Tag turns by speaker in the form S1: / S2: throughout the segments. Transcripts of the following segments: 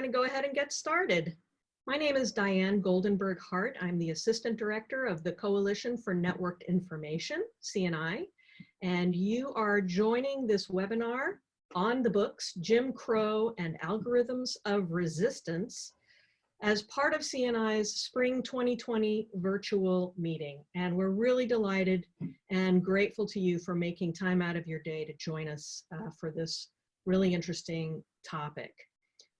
S1: going to go ahead and get started. My name is Diane Goldenberg Hart. I'm the Assistant Director of the Coalition for Networked Information, CNI, and you are joining this webinar on the books, Jim Crow and Algorithms of Resistance, as part of CNI's Spring 2020 virtual meeting. And we're really delighted and grateful to you for making time out of your day to join us uh, for this really interesting topic.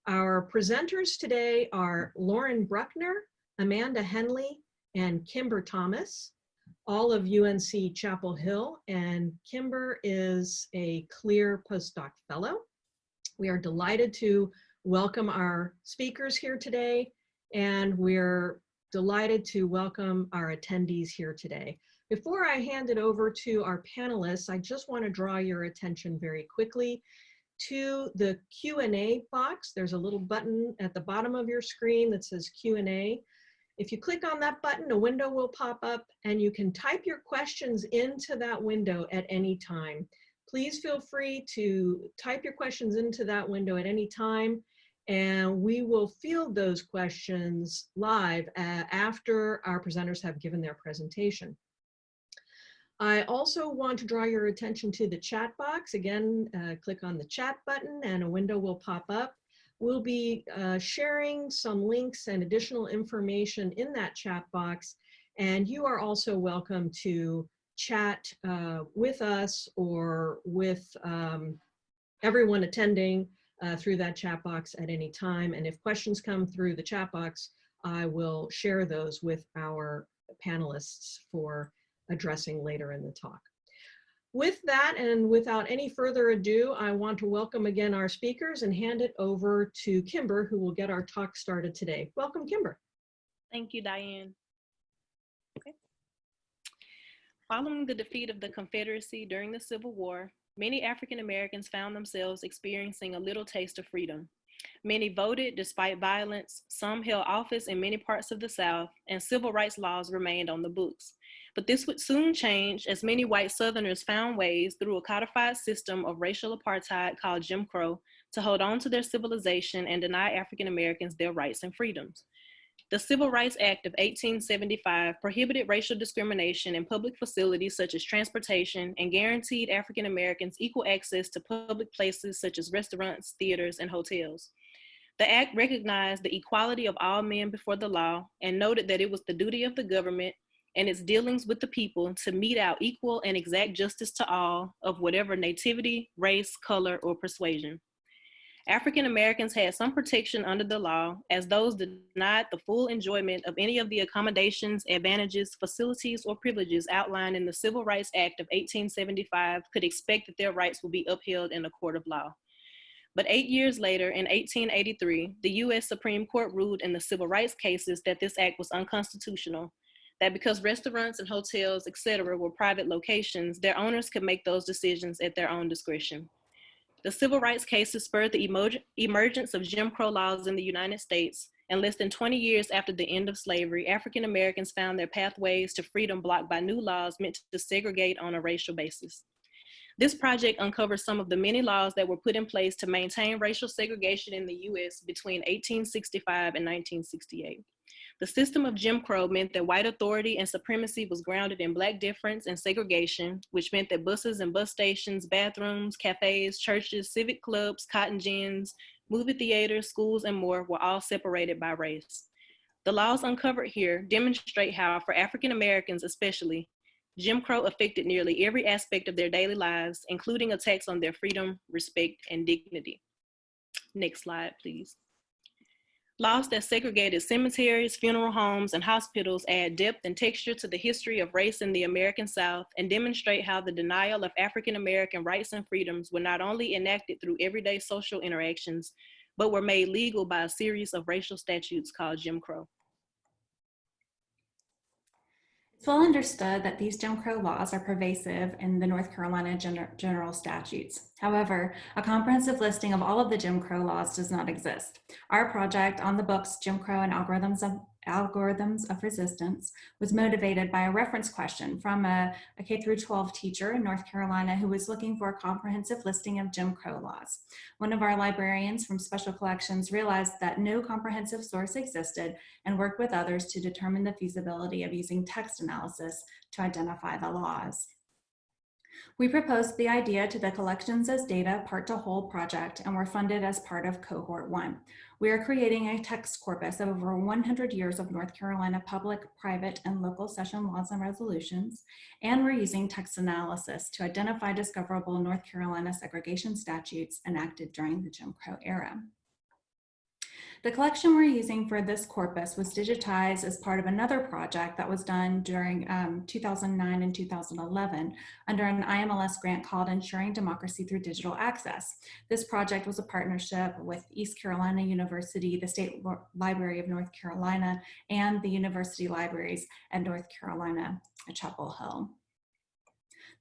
S1: Our presenters today are Lorin Bruckner, Amanda Henley, and Kimber Thomas, all of UNC Chapel Hill, and Kimber is a CLIR postdoc fellow. We are delighted to welcome our speakers here today, and we're delighted to welcome our attendees here today. Before I hand it over to our panelists, I just want to draw your attention very quickly to the Q&A box. There's a little button at the bottom of your screen that says Q&A. If you click on that button, a window will pop up and you can type your questions into that window at any time. Please feel free to type your questions into that window at any time and we will field those questions live uh, after our presenters have given their presentation. I also want to draw your attention to the chat box. Again, uh, click on the chat button and a window will pop up. We'll be uh, sharing some links and additional information in that chat box. And you are also welcome to chat uh, with us or with um, everyone attending uh, through that chat box at any time. And if questions come through the chat box, I will share those with our panelists for addressing later in the talk. With that and without any further ado, I want to welcome again our speakers and hand it over to Kimber, who will get our talk started today. Welcome, Kimber.
S2: Thank you, Diane. Following the defeat of the Confederacy during the Civil War, many African Americans found themselves experiencing a little taste of freedom. Many voted despite violence, some held office in many parts of the South, and civil rights laws remained on the books. But this would soon change as many white Southerners found ways through a codified system of racial apartheid called Jim Crow to hold on to their civilization and deny African Americans their rights and freedoms. The Civil Rights Act of 1875 prohibited racial discrimination in public facilities such as transportation and guaranteed African Americans equal access to public places such as restaurants, theaters, and hotels. The act recognized the equality of all men before the law and noted that it was the duty of the government and its dealings with the people to mete out equal and exact justice to all of whatever nativity, race, color, or persuasion. African Americans had some protection under the law as those denied the full enjoyment of any of the accommodations, advantages, facilities, or privileges outlined in the Civil Rights Act of 1875 could expect that their rights would be upheld in a court of law. But eight years later, in 1883, the US Supreme Court ruled in the civil rights cases that this act was unconstitutional that because restaurants and hotels, etc., were private locations, their owners could make those decisions at their own discretion. The civil rights cases spurred the emergence of Jim Crow laws in the United States, and less than 20 years after the end of slavery, African Americans found their pathways to freedom blocked by new laws meant to segregate on a racial basis. This project uncovers some of the many laws that were put in place to maintain racial segregation in the US between 1865 and 1968. The system of Jim Crow meant that white authority and supremacy was grounded in black difference and segregation, which meant that buses and bus stations, bathrooms, cafes, churches, civic clubs, cotton gins, movie theaters, schools, and more were all separated by race. The laws uncovered here demonstrate how, for African Americans especially, Jim Crow affected nearly every aspect of their daily lives, including attacks on their freedom, respect, and dignity. Next slide, please. Laws that segregated cemeteries, funeral homes, and hospitals add depth and texture to the history of race in the American South and demonstrate how the denial of African American rights and freedoms were not only enacted through everyday social interactions, but were made legal by a series of racial statutes called Jim Crow.
S3: It's well understood that these Jim Crow laws are pervasive in the North Carolina gen general statutes. However, a comprehensive listing of all of the Jim Crow laws does not exist. Our project on the books, Jim Crow and Algorithms of Algorithms of Resistance was motivated by a reference question from a, a K through 12 teacher in North Carolina who was looking for a comprehensive listing of Jim Crow laws. One of our librarians from Special Collections realized that no comprehensive source existed and worked with others to determine the feasibility of using text analysis to identify the laws. We proposed the idea to the Collections as Data Part to Whole project and were funded as part of Cohort 1. We are creating a text corpus of over 100 years of North Carolina public, private, and local session laws and resolutions, and we're using text analysis to identify discoverable North Carolina segregation statutes enacted during the Jim Crow era. The collection we're using for this corpus was digitized as part of another project that was done during um, 2009 and 2011 under an IMLS grant called Ensuring Democracy Through Digital Access. This project was a partnership with East Carolina University, the State Library of North Carolina, and the University Libraries at North Carolina at Chapel Hill.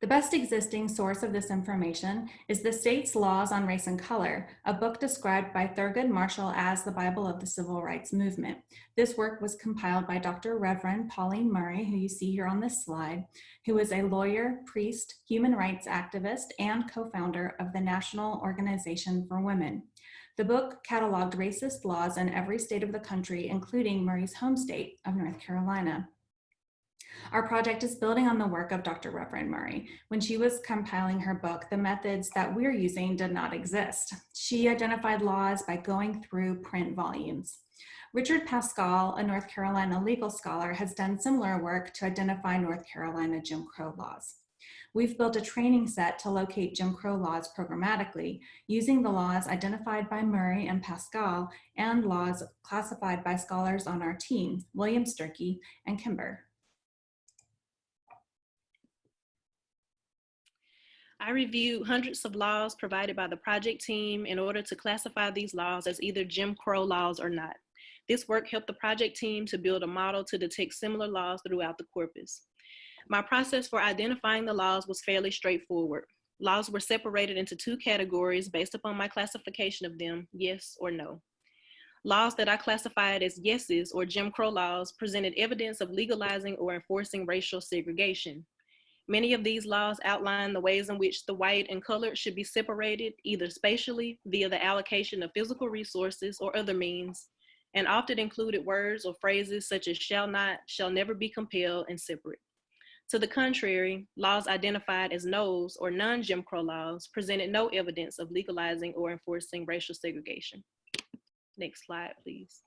S3: The best existing source of this information is the state's Laws on Race and Color, a book described by Thurgood Marshall as the Bible of the Civil Rights Movement. This work was compiled by Dr. Reverend Pauline Murray, who you see here on this slide, who is a lawyer, priest, human rights activist, and co-founder of the National Organization for Women. The book cataloged racist laws in every state of the country, including Murray's home state of North Carolina. Our project is building on the work of Dr. Reverend Murray. When she was compiling her book, the methods that we're using did not exist. She identified laws by going through print volumes. Richard Paschal, a North Carolina legal scholar, has done similar work to identify North Carolina Jim Crow laws. We've built a training set to locate Jim Crow laws programmatically using the laws identified by Murray and Paschal and laws classified by scholars on our team, William Sturkey and Kimber.
S2: I reviewed hundreds of laws provided by the project team in order to classify these laws as either Jim Crow laws or not. This work helped the project team to build a model to detect similar laws throughout the corpus. My process for identifying the laws was fairly straightforward. Laws were separated into two categories based upon my classification of them, yes or no. Laws that I classified as yeses or Jim Crow laws presented evidence of legalizing or enforcing racial segregation. Many of these laws outline the ways in which the white and colored should be separated, either spatially via the allocation of physical resources or other means, and often included words or phrases such as shall not, shall never be compelled, and separate. To the contrary, laws identified as no's or non-Jim Crow laws presented no evidence of legalizing or enforcing racial segregation. Next slide, please.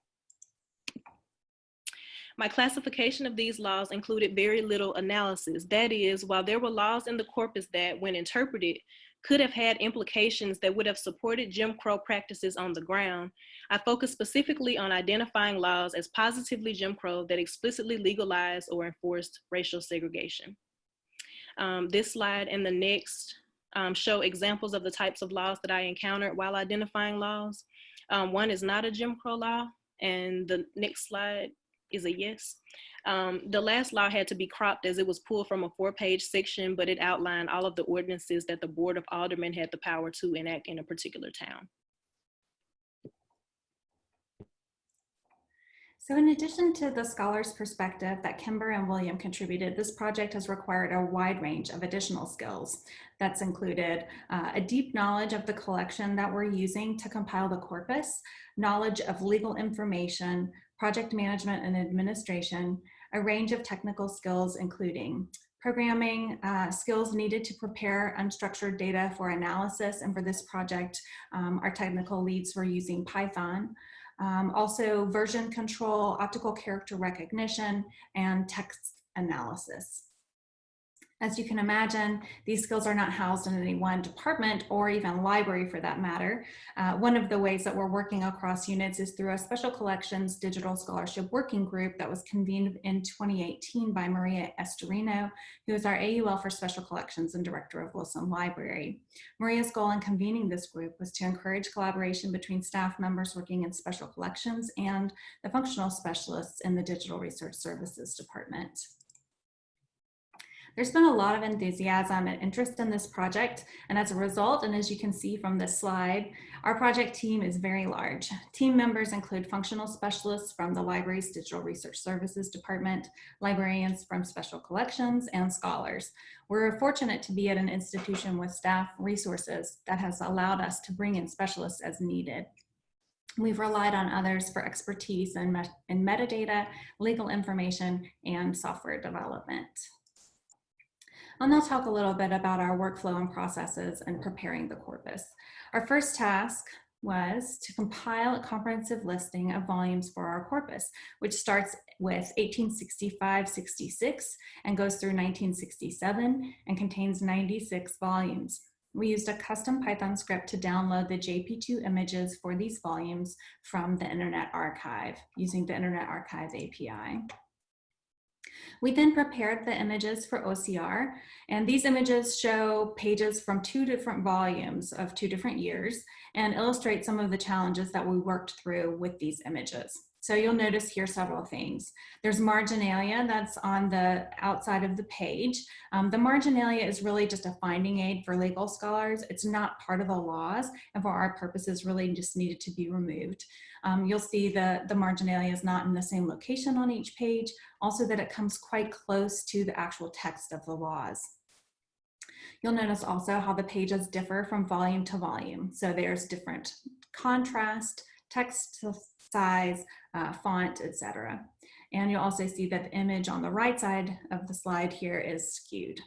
S2: My classification of these laws included very little analysis. That is, while there were laws in the corpus that, when interpreted, could have had implications that would have supported Jim Crow practices on the ground, I focused specifically on identifying laws as positively Jim Crow that explicitly legalized or enforced racial segregation. Um, this slide and the next um, show examples of the types of laws that I encountered while identifying laws. Um, one is not a Jim Crow law, and the next slide is a yes. Um, the last law had to be cropped as it was pulled from a four page section, but it outlined all of the ordinances that the Board of Aldermen had the power to enact in a particular town.
S3: So in addition to the scholar's perspective that Kimber and William contributed, this project has required a wide range of additional skills. That's included uh, a deep knowledge of the collection that we're using to compile the corpus, knowledge of legal information, project management and administration, a range of technical skills including programming, uh, skills needed to prepare unstructured data for analysis. And for this project, um, our technical leads were using Python. Um, also version control, optical character recognition, and text analysis. As you can imagine, these skills are not housed in any one department or even library for that matter. Uh, one of the ways that we're working across units is through a special collections digital scholarship working group that was convened in 2018 by Maria Estorino, who is our AUL for special collections and director of Wilson Library. Maria's goal in convening this group was to encourage collaboration between staff members working in special collections and the functional specialists in the digital research services department. There's been a lot of enthusiasm and interest in this project, and as a result, and as you can see from this slide, our project team is very large. Team members include functional specialists from the library's Digital Research Services Department, librarians from Special Collections, and scholars. We're fortunate to be at an institution with staff resources that has allowed us to bring in specialists as needed. We've relied on others for expertise in, in metadata, legal information, and software development. I'll now talk a little bit about our workflow and processes in preparing the corpus. Our first task was to compile a comprehensive listing of volumes for our corpus, which starts with 1865-66 and goes through 1967 and contains 96 volumes. We used a custom Python script to download the JP2 images for these volumes from the Internet Archive using the Internet Archive API. We then prepared the images for OCR, and these images show pages from two different volumes of two different years and illustrate some of the challenges that we worked through with these images. So you'll notice here several things. There's marginalia that's on the outside of the page. Um, the marginalia is really just a finding aid for legal scholars. It's not part of the laws and for our purposes really just needed to be removed. Um, you'll see the, the marginalia is not in the same location on each page, also that it comes quite close to the actual text of the laws. You'll notice also how the pages differ from volume to volume. So there's different contrast, text size, uh, font, etc. And you'll also see that the image on the right side of the slide here is skewed.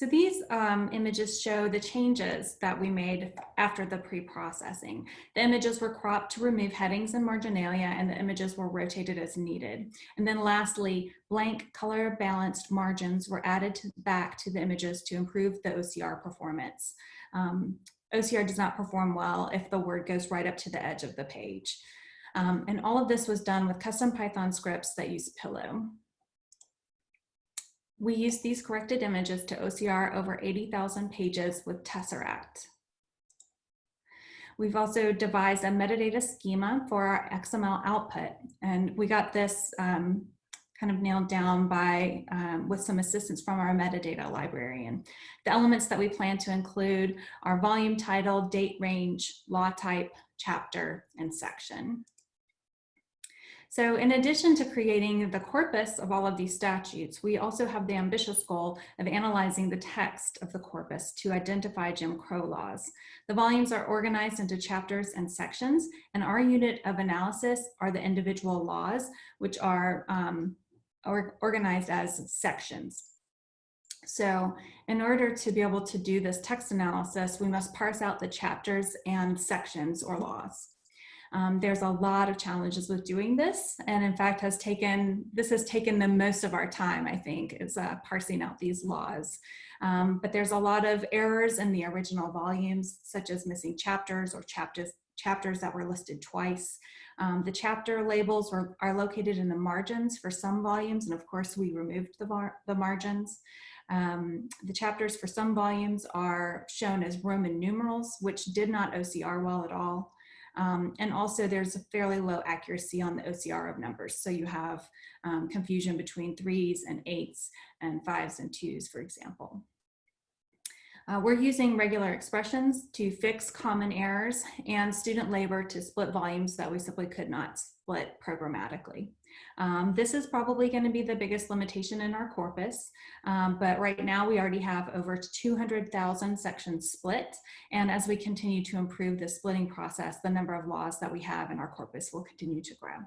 S3: So these um, images show the changes that we made after the pre-processing. The images were cropped to remove headings and marginalia and the images were rotated as needed. And then lastly, blank color balanced margins were added to, back to the images to improve the OCR performance. Um, OCR does not perform well if the word goes right up to the edge of the page. Um, and all of this was done with custom Python scripts that use Pillow. We used these corrected images to OCR over 80,000 pages with Tesseract. We've also devised a metadata schema for our XML output, and we got this um, kind of nailed down by um, with some assistance from our metadata librarian. The elements that we plan to include are volume title, date range, law type, chapter, and section. So in addition to creating the corpus of all of these statutes, we also have the ambitious goal of analyzing the text of the corpus to identify Jim Crow laws. The volumes are organized into chapters and sections, and our unit of analysis are the individual laws, which are um, or organized as sections. So in order to be able to do this text analysis, we must parse out the chapters and sections or laws. Um, there's a lot of challenges with doing this and in fact has taken, this has taken the most of our time, I think, is uh, parsing out these laws. Um, but there's a lot of errors in the original volumes, such as missing chapters or chapters, chapters that were listed twice. Um, the chapter labels were, are located in the margins for some volumes, and of course we removed the, the margins. Um, the chapters for some volumes are shown as Roman numerals, which did not OCR well at all. Um, and also there's a fairly low accuracy on the OCR of numbers. So you have um, confusion between threes and eights and fives and twos, for example. Uh, we're using regular expressions to fix common errors and student labor to split volumes that we simply could not split programmatically. Um, this is probably going to be the biggest limitation in our corpus, um, but right now we already have over 200,000 sections split, and as we continue to improve the splitting process, the number of laws that we have in our corpus will continue to grow.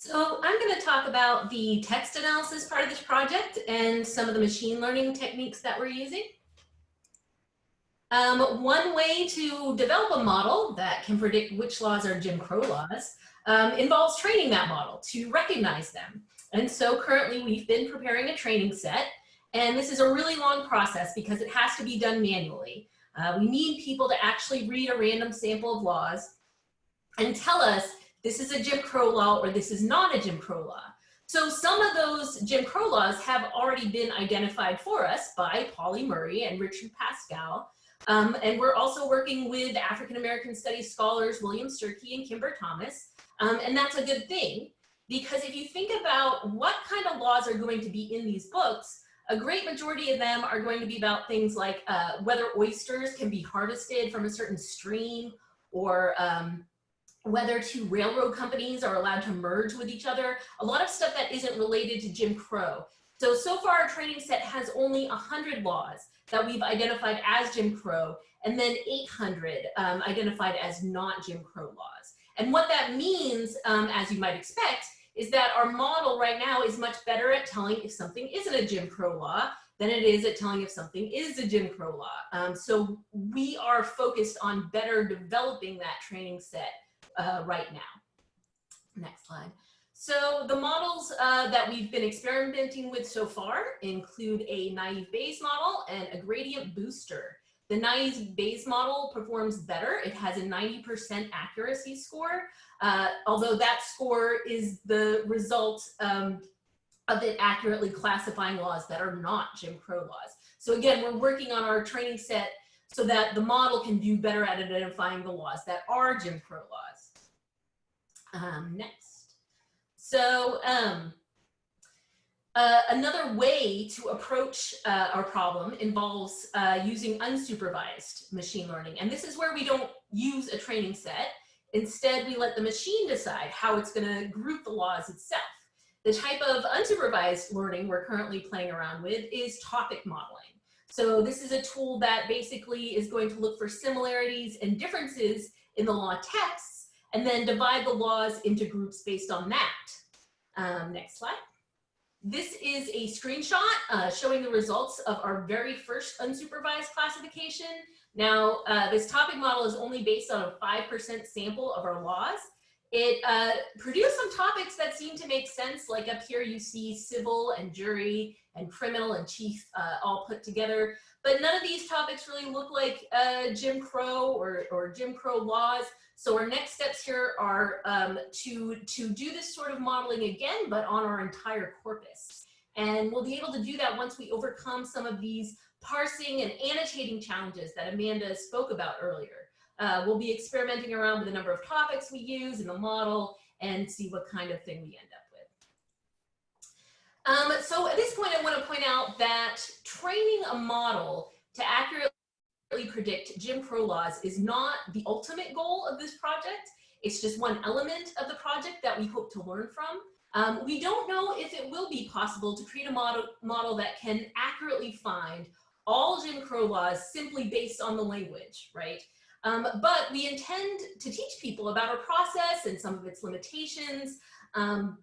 S4: So I'm going to talk about the text analysis part of this project and some of the machine learning techniques that we're using. Um, one way to develop a model that can predict which laws are Jim Crow laws um, involves training that model to recognize them. And so currently we've been preparing a training set and this is a really long process because it has to be done manually. Uh, we need people to actually read a random sample of laws and tell us this is a Jim Crow law or this is not a Jim Crow law. So some of those Jim Crow laws have already been identified for us by Pauli Murray and Richard Paschal. Um, and we're also working with African American Studies scholars William Sturkey and Kimber Thomas. Um, and that's a good thing. because if you think about what kind of laws are going to be in these books, a great majority of them are going to be about things like uh, whether oysters can be harvested from a certain stream or um, whether two railroad companies are allowed to merge with each other, a lot of stuff that isn't related to Jim Crow. So, so far our training set has only 100 laws that we've identified as Jim Crow, and then 800 um, identified as not Jim Crow laws. And what that means, um, as you might expect, is that our model right now is much better at telling if something isn't a Jim Crow law than it is at telling if something is a Jim Crow law. Um, so we are focused on better developing that training set uh, right now. Next slide. So the models uh, that we've been experimenting with so far include a naive Bayes model and a gradient booster. The naive Bayes model performs better. It has a 90% accuracy score, uh, although that score is the result um, of it accurately classifying laws that are not Jim Crow laws. So again, we're working on our training set so that the model can do better at identifying the laws that are Jim Crow laws. Um, next. So um, uh, another way to approach uh, our problem involves uh, using unsupervised machine learning. And this is where we don't use a training set. Instead, we let the machine decide how it's gonna group the laws itself. The type of unsupervised learning we're currently playing around with is topic modeling. So this is a tool that basically is going to look for similarities and differences in the law texts and then divide the laws into groups based on that. Um, next slide. This is a screenshot uh, showing the results of our very first unsupervised classification. Now, uh, this topic model is only based on a 5% sample of our laws. It uh, produced some topics that seem to make sense, like up here you see civil and jury and criminal and chief uh, all put together. But none of these topics really look like uh, Jim Crow or, or Jim Crow laws. So our next steps here are um, to, to do this sort of modeling again, but on our entire corpus. And we'll be able to do that once we overcome some of these parsing and annotating challenges that Amanda spoke about earlier. Uh, we'll be experimenting around with the number of topics we use in the model and see what kind of thing we end up with. Um, so at this point, I want to point out that training a model to accurately predict Jim Crow laws is not the ultimate goal of this project. It's just one element of the project that we hope to learn from. Um, we don't know if it will be possible to create a model, model that can accurately find all Jim Crow laws simply based on the language, right? Um, but we intend to teach people about our process and some of its limitations, um,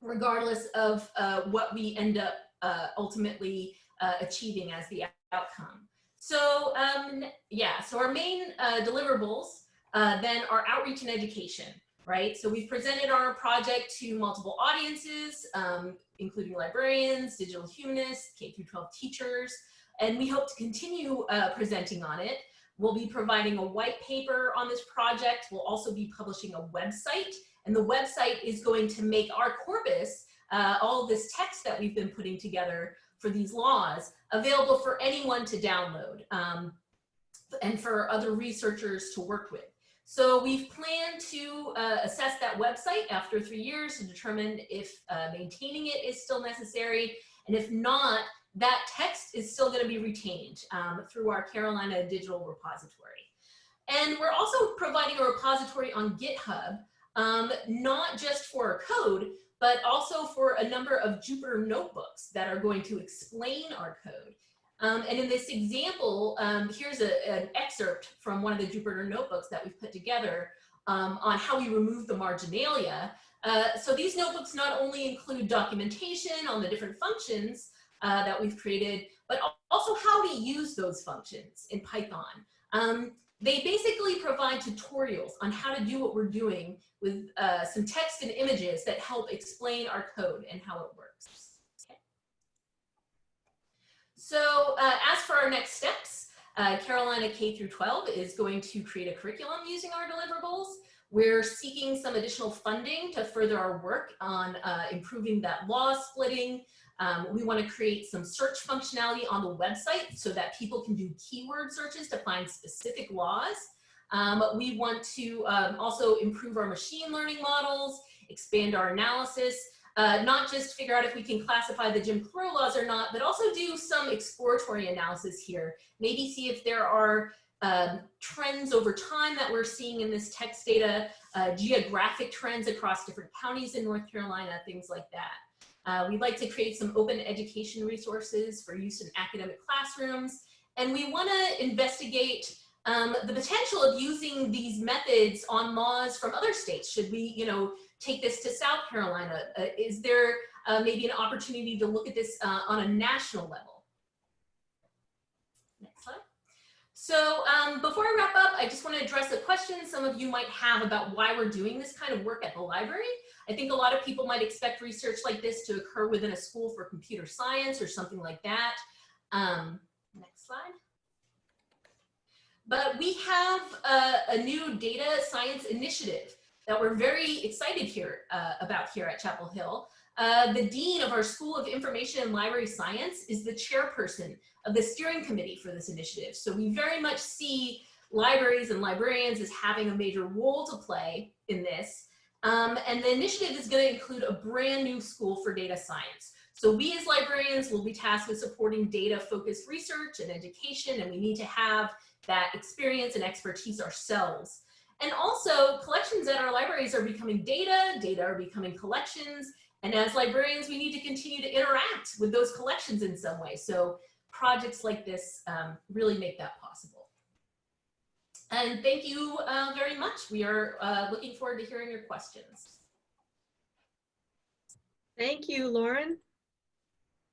S4: regardless of uh, what we end up uh, ultimately uh, achieving as the outcome. So um, yeah, so our main uh, deliverables uh, then are outreach and education, right? So we've presented our project to multiple audiences, um, including librarians, digital humanists, K through 12 teachers, and we hope to continue uh, presenting on it. We'll be providing a white paper on this project. We'll also be publishing a website, and the website is going to make our corpus, uh, all this text that we've been putting together for these laws, available for anyone to download um, and for other researchers to work with. So we've planned to uh, assess that website after three years to determine if uh, maintaining it is still necessary. And if not, that text is still gonna be retained um, through our Carolina Digital Repository. And we're also providing a repository on GitHub, um, not just for code, but also for a number of Jupyter notebooks that are going to explain our code. Um, and in this example, um, here's a, an excerpt from one of the Jupyter notebooks that we've put together um, on how we remove the marginalia. Uh, so these notebooks not only include documentation on the different functions uh, that we've created, but also how to use those functions in Python. They basically provide tutorials on how to do what we're doing with uh, some text and images that help explain our code and how it works. So uh, as for our next steps, uh, Carolina K through 12 is going to create a curriculum using our deliverables. We're seeking some additional funding to further our work on uh, improving that law splitting, um, we want to create some search functionality on the website so that people can do keyword searches to find specific laws. Um, we want to um, also improve our machine learning models expand our analysis, uh, not just figure out if we can classify the Jim Crow laws or not, but also do some exploratory analysis here. Maybe see if there are um, trends over time that we're seeing in this text data, uh, geographic trends across different counties in North Carolina, things like that. Uh, we'd like to create some open education resources for use in academic classrooms. And we want to investigate um, the potential of using these methods on laws from other states. Should we, you know, take this to South Carolina? Uh, is there uh, maybe an opportunity to look at this uh, on a national level? Next slide. So um, before I wrap up, I just want to address a question some of you might have about why we're doing this kind of work at the library. I think a lot of people might expect research like this to occur within a school for computer science or something like that. Um, next slide. But we have a, a, new data science initiative that we're very excited here uh, about here at Chapel Hill. Uh, the dean of our School of Information and Library Science is the chairperson of the steering committee for this initiative. So we very much see libraries and librarians as having a major role to play in this. Um, and the initiative is going to include a brand new school for data science. So we as librarians will be tasked with supporting data focused research and education, and we need to have that experience and expertise ourselves. And also collections at our libraries are becoming data, data are becoming collections. And as librarians, we need to continue to interact with those collections in some way. So projects like this um, really make that possible. And thank you uh, very much. We are uh, looking forward to hearing your questions.
S1: Thank you, Lorin.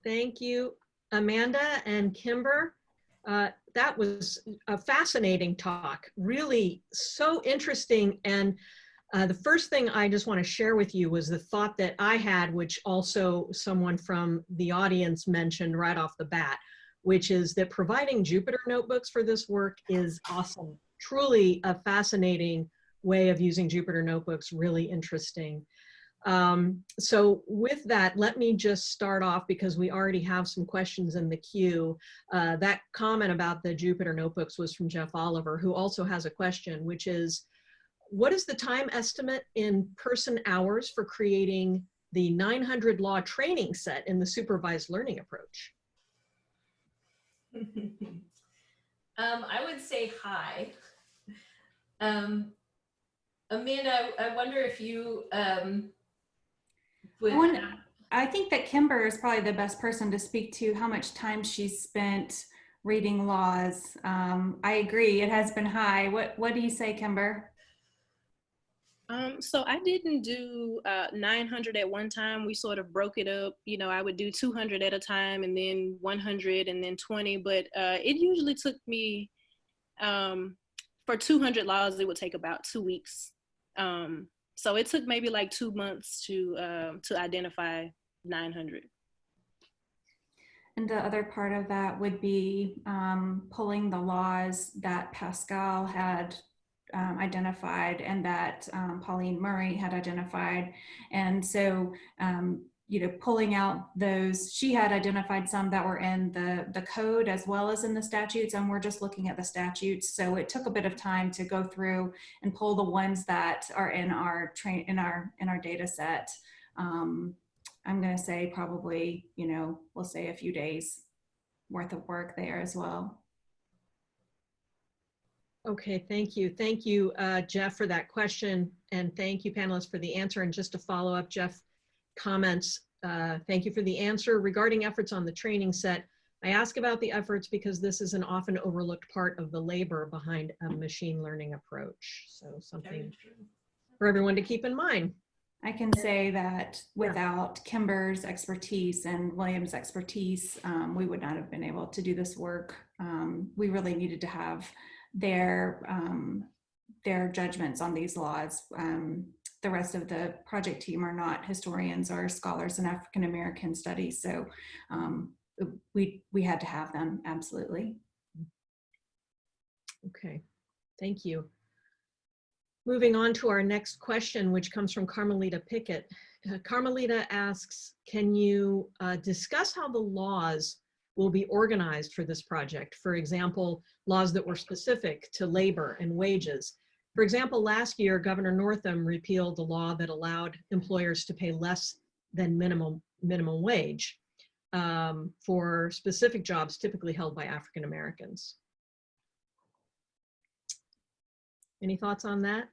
S1: Thank you, Amanda and Kimber. Uh, that was a fascinating talk, really so interesting. And uh, the first thing I just want to share with you was the thought that I had, which also someone from the audience mentioned right off the bat, which is that providing Jupyter notebooks for this work is awesome. Truly a fascinating way of using Jupyter notebooks, really interesting. Um, so with that, let me just start off because we already have some questions in the queue. Uh, that comment about the Jupyter notebooks was from Jeff Oliver, who also has a question, which is, what is the time estimate in person hours for creating the 900 law training set in the supervised learning approach?
S4: um, I would say hi. Um, Amanda, I wonder if you um,
S3: I, want, I think that Kimber is probably the best person to speak to how much time she's spent reading laws. Um, I agree, it has been high. What What do you say, Kimber?
S2: Um, so I didn't do uh, 900 at one time. We sort of broke it up. You know, I would do 200 at a time and then 100 and then 20. But uh, it usually took me, um, for 200 laws, it would take about two weeks. Um, so it took maybe like two months to um, to identify 900.
S3: And the other part of that would be um, pulling the laws that Paschal had um, identified and that um, Pauline Murray had identified. And so um, you know, pulling out those, she had identified some that were in the, the code as well as in the statutes, and we're just looking at the statutes. So it took a bit of time to go through and pull the ones that are in our train in our in our data set. Um, I'm gonna say probably, you know, we'll say a few days worth of work there as well.
S1: Okay, thank you. Thank you, uh, Jeff, for that question. And thank you, panelists, for the answer. And just to follow up, Jeff, comments. Uh, thank you for the answer. Regarding efforts on the training set, I ask about the efforts because this is an often overlooked part of the labor behind a machine learning approach. So something for everyone to keep in mind.
S3: I can say that without Kimber's expertise and William's expertise, um, we would not have been able to do this work. Um, we really needed to have their um, their judgments on these laws. Um, the rest of the project team are not historians or scholars in African American studies, so um, we we had to have them absolutely.
S1: Okay, thank you. Moving on to our next question, which comes from Carmelita Pickett. Carmelita asks, can you uh, discuss how the laws will be organized for this project? For example, laws that were specific to labor and wages For example, last year, Governor Northam repealed the law that allowed employers to pay less than minimum, minimum wage um, for specific jobs typically held by African Americans. Any thoughts on that?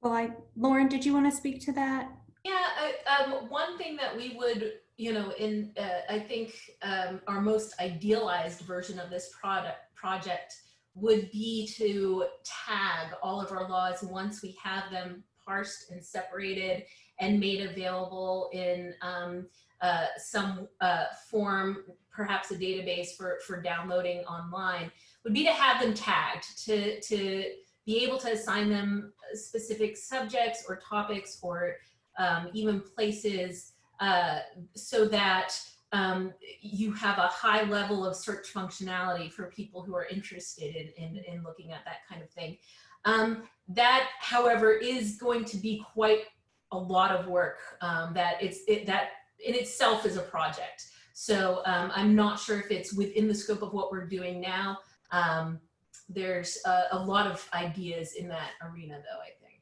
S3: Well, I, Lorin, did you want to speak to that?
S4: Yeah, I, um, one thing that we would, you know, in uh, I think um, our most idealized version of this product project would be to tag all of our laws once we have them parsed and separated and made available in um, uh, some uh, form, perhaps a database for, for downloading online, would be to have them tagged, to, to be able to assign them specific subjects or topics or um, even places uh, so that um, you have a high level of search functionality for people who are interested in, in, in looking at that kind of thing. Um, that, however, is going to be quite a lot of work um, that it's it, that in itself is a project. So um, I'm not sure if it's within the scope of what we're doing now. Um, there's a, a lot of ideas in that arena though, I think.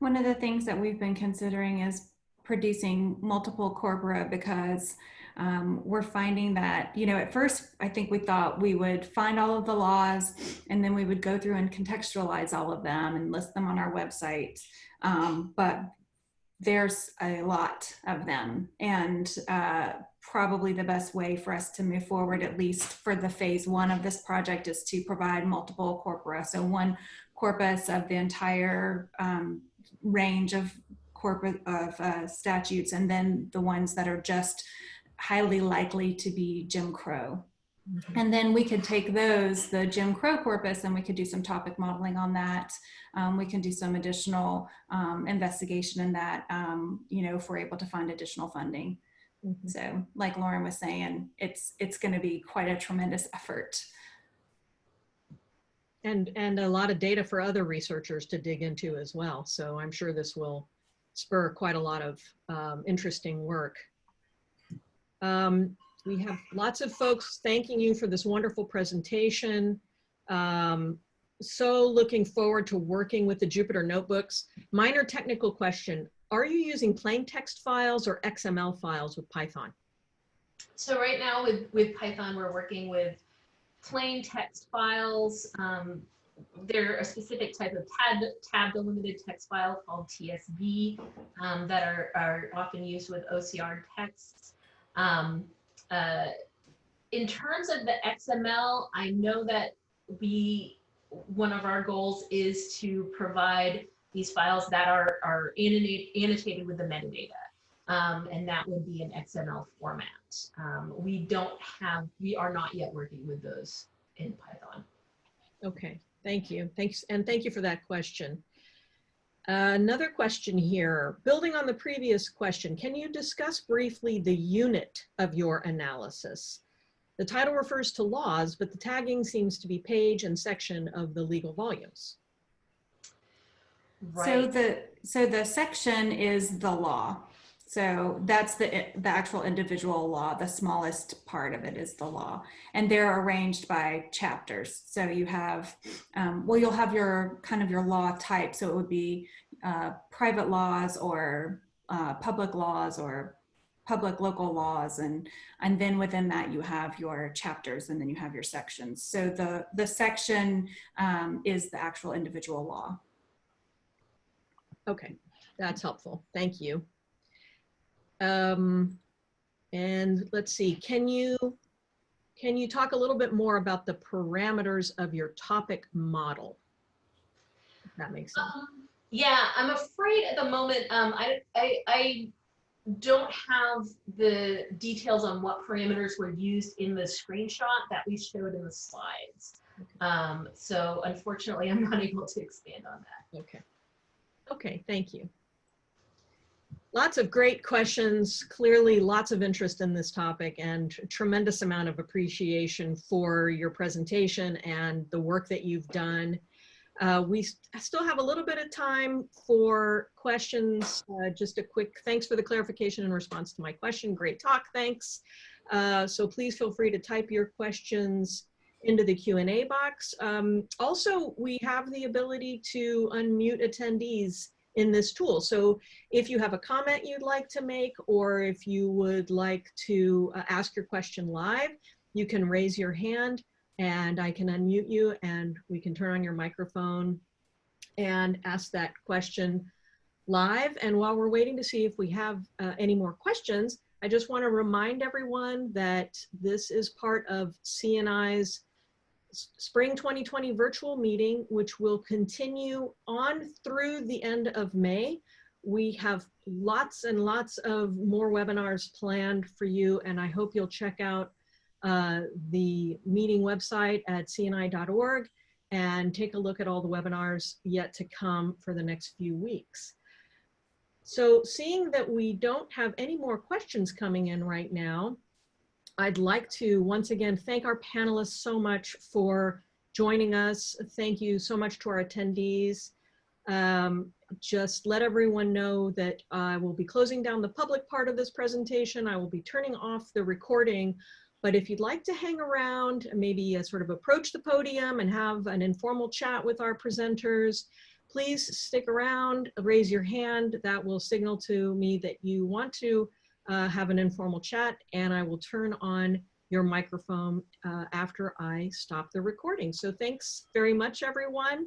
S3: One of the things that we've been considering is producing multiple corpora because um, we're finding that, you know, at first I think we thought we would find all of the laws and then we would go through and contextualize all of them and list them on our website. Um, but there's a lot of them and uh, probably the best way for us to move forward, at least for the phase one of this project, is to provide multiple corpora. So one corpus of the entire um, range of corpus of uh, statutes, and then the ones that are just highly likely to be Jim Crow. And then we could take those, the Jim Crow corpus, and we could do some topic modeling on that. Um, we can do some additional um, investigation in that, um, you know, if we're able to find additional funding.
S1: Mhm.
S3: So like Lorin was saying, it's, it's going to be quite a tremendous effort.
S1: And, and a lot of data for other researchers to dig into as well. So I'm sure this will spur quite a lot of um, interesting work. Um, we have lots of folks thanking you for this wonderful presentation. Um, so looking forward to working with the Jupyter notebooks. Minor technical question, are you using plain text files or XML files with Python?
S4: So right now with, with Python, we're working with plain text files. Um, they're a specific type of tab, tab delimited text file called TSV um, that are, are often used with OCR texts. Um, uh, in terms of the XML, I know that we, one of our goals is to provide these files that are, are annota- annotated with the metadata. Um, and that would be an XML format. Um, we don't have, we are not yet working with those in Python.
S1: Okay, thank you. Thanks, and thank you for that question. Uh, another question here, building on the previous question, can you discuss briefly the unit of your analysis? The title refers to laws, but the tagging seems to be page and section of the legal volumes.
S3: So the, so the section is the law. So that's the, the actual individual law. The smallest part of it is the law. And they're arranged by chapters. So you have, um, well, you'll have your kind of your law type. So it would be uh, private laws or uh, public laws or public local laws. And, and then within that you have your chapters and then you have your sections. So the, the section um, is the actual individual law.
S1: Okay, that's helpful. Thank you. Um, and let's see, can you, can you talk a little bit more about the parameters of your topic model? If that makes sense.
S4: Um, yeah, I'm afraid at the moment, um, I, I, I don't have the details on what parameters were used in the screenshot that we showed in the slides. Um, so unfortunately, I'm not able to expand on that.
S1: Okay. Okay, thank you. Lots of great questions, clearly lots of interest in this topic and tremendous amount of appreciation for your presentation and the work that you've done. Uh, we st still have a little bit of time for questions. Uh, just a quick thanks for the clarification in response to my question. Great talk, thanks. Uh, so please feel free to type your questions into the Q&A box. Um, also, we have the ability to unmute attendees in this tool. So if you have a comment you'd like to make, or if you would like to uh, ask your question live, you can raise your hand and I can unmute you and we can turn on your microphone and ask that question live. And while we're waiting to see if we have uh, any more questions, I just want to remind everyone that this is part of CNI's Spring 2020 virtual meeting, which will continue on through the end of May. We have lots and lots of more webinars planned for you, and I hope you'll check out uh, the meeting website at cni.org and take a look at all the webinars yet to come for the next few weeks. So seeing that we don't have any more questions coming in right now, I'd like to once again thank our panelists so much for joining us. Thank you so much to our attendees. Um, just let everyone know that I will be closing down the public part of this presentation. I will be turning off the recording, but if you'd like to hang around, maybe uh, sort of approach the podium and have an informal chat with our presenters, please stick around, raise your hand. That will signal to me that you want to uh, have an informal chat and I will turn on your microphone uh, after I stop the recording. So thanks very much, everyone.